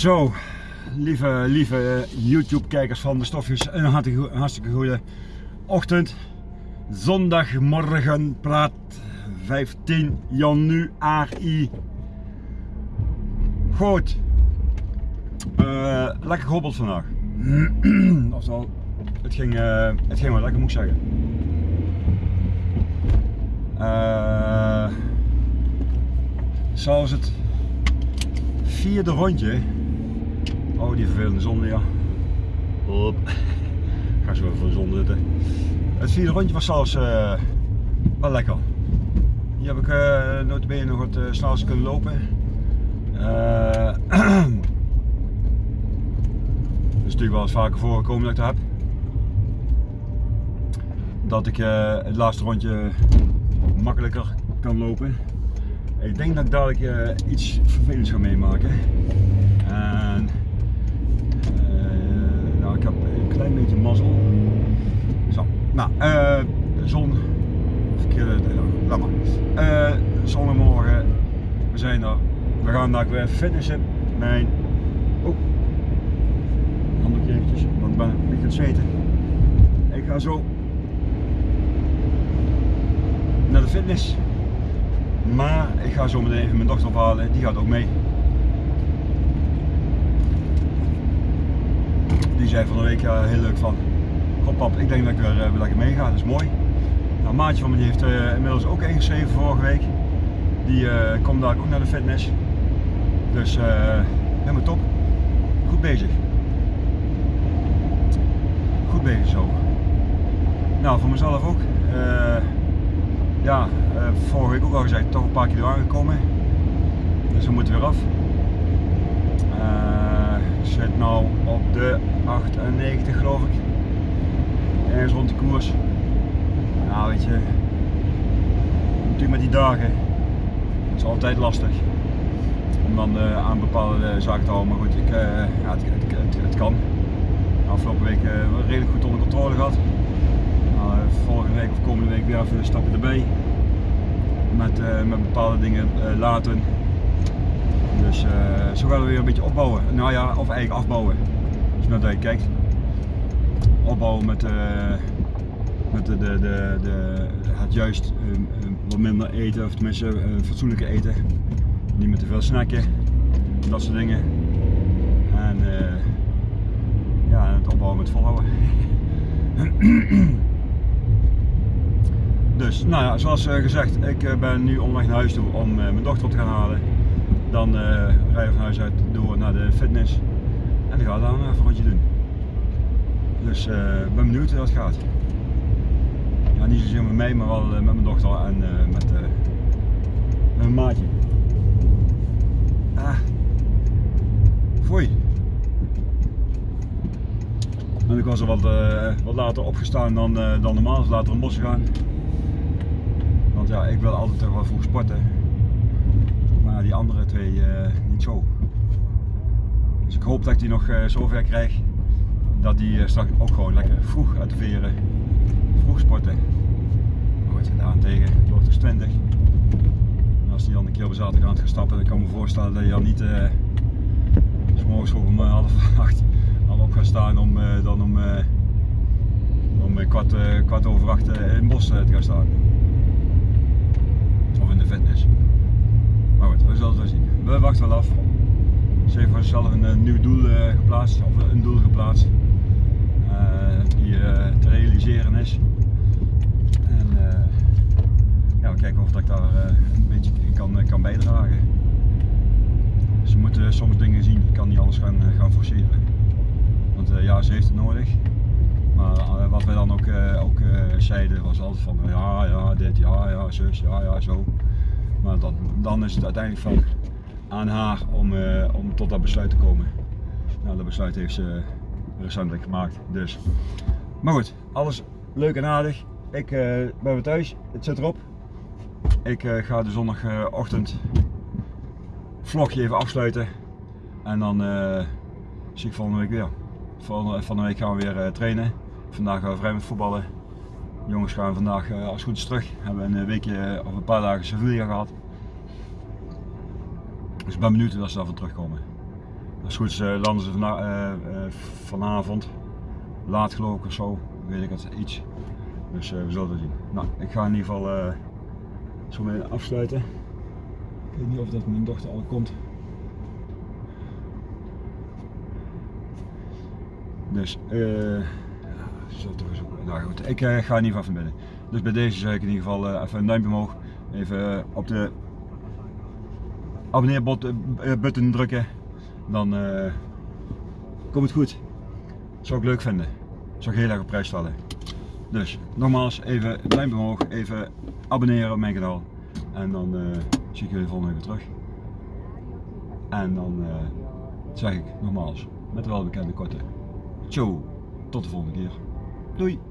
Zo, lieve, lieve YouTube-kijkers van de stofjes, een hartstikke, goede ochtend. Zondagmorgen praat 15 januari. Goed, uh, lekker gehobbeld vandaag. Oftewel, het ging, uh, het ging wel lekker moet ik zeggen. Uh, zoals het vierde rondje Oh, die vervelende zon, ja. Hop. Ga zo even voor de zon zitten. Het vierde rondje was zelfs uh, wel lekker. Hier heb ik uh, notabene nog wat uh, snelste kunnen lopen. Uh, is natuurlijk wel eens vaker voorgekomen dat ik dat heb. Dat ik het laatste rondje makkelijker kan lopen. Ik denk dat ik dadelijk iets vervelends ga meemaken. En ik heb een klein beetje mazzel. Zo, nou, uh, zon, verkeerde, laat maar. Uh, zondagmorgen, we We gaan daar weer finishen. Mijn, oh, handdoekje eventjes, want ik ben beetje aan het. Ik ga zo naar de fitness. Maar ik ga zo meteen even mijn dochter ophalen, die gaat ook mee. die zei van de week ja, heel leuk van, god pap, ik denk dat ik weer, uh, lekker meega, dat is mooi. Nou, maatje van me heeft uh, inmiddels ook ingeschreven vorige week. Die uh, komt daar ook naar de fitness. Dus helemaal top. Goed bezig. Goed bezig zo. Nou, voor mezelf ook. ja, vorige week ook al gezegd, toch een paar kilo aangekomen. Dus we moeten weer af zit nou op de 98 geloof ik. Ergens rond de koers. Nou weet je, natuurlijk met die dagen, is altijd lastig om dan uh, aan bepaalde zaken te houden. Maar goed, ik, uh, ja, het, het, kan. Afgelopen week uh, redelijk goed onder controle gehad. Nou, volgende week of komende week weer even stapje erbij. Met, met bepaalde dingen laten. Dus zo gaan we weer een beetje opbouwen. Nou ja, of eigenlijk afbouwen. Als je naar kijkt. Opbouwen met, met de, de, de, de, het juist minder eten, of tenminste fatsoenlijke eten. Niet met te veel snacken, dat soort dingen. En ja, het opbouwen met volhouden. dus, nou ja, zoals gezegd, ik ben nu onderweg naar huis toe om mijn dochter op te gaan halen. Dan uh, rij je van huis uit door naar de fitness en dan ga ik dan even een rondje doen. Dus ik uh, ben benieuwd hoe dat gaat. Niet zozeer met mij, maar wel uh, met mijn dochter en met, met mijn maatje. Ah, foei. En ik was er wat, wat later opgestaan dan, dan normaal, dus later in bos gaan. Want ja, ik wil altijd wel vroeg sporten die andere twee niet zo. Dus ik hoop dat ik die nog uh, zover krijg dat die straks ook gewoon lekker vroeg uit de veren, sporten. Maar wat je daar tegen, het wordt dus 20. En als die dan een keer op zaterdag aan het gaan stappen, dan kan ik me voorstellen dat je dan niet uh, morgens om half acht al op gaat staan om dan om, om kwart, kwart over acht in het bos te gaan staan. Of in de fitness. Maar goed, we zullen het wel zien. We wachten wel af. Ze heeft voor zichzelf een, een eh, nieuw doel geplaatst, of een doel geplaatst. Die te realiseren is. En ja, we kijken of dat ik daar een beetje kan, kan bijdragen. Ze moeten soms dingen zien, ik kan niet alles gaan, gaan forceren. Want ja, ze heeft het nodig. Maar wat wij dan ook, ook zeiden was altijd van ja, ja, dit, ja, ja, zus, ja, ja, zo. Maar dan, dan is het uiteindelijk van aan haar om, om tot dat besluit te komen. Nou, dat besluit heeft ze recentelijk gemaakt. Dus. Maar goed, alles leuk en aardig. Ik uh, ben weer thuis, het zit erop. Ik uh, ga de zondagochtend vlogje even afsluiten. En dan zie ik volgende week weer. Volgende, de week gaan we weer trainen. Vandaag gaan we vrij met voetballen jongens gaan vandaag als goed is terug. We hebben een weekje of een paar dagen Sevilla gehad. Dus ik ben benieuwd hoe ze daarvan terugkomen. Als het goed is eh, landen ze vana- eh, eh, vanavond. Laat geloof ik of zo. Weet ik het, iets. Dus eh, we zullen het zien. Nou, ik ga in ieder geval eh, zo meteen afsluiten. Ik weet niet of dat mijn dochter al komt. Dus, eh. zal toch eens Nou goed, ik eh, ga in ieder geval van binnen. Dus bij deze zeg ik in ieder geval even een duimpje omhoog. Even op de abonneerbutton drukken. Dan komt het goed. Zou ik leuk vinden. Zou ik heel erg op prijs stellen. Dus nogmaals, even duimpje omhoog. Even abonneren op mijn kanaal. En dan eh, zie ik jullie volgende week weer terug. En dan eh, zeg ik nogmaals, met de welbekende korte. Ciao, tot de volgende keer. Doei!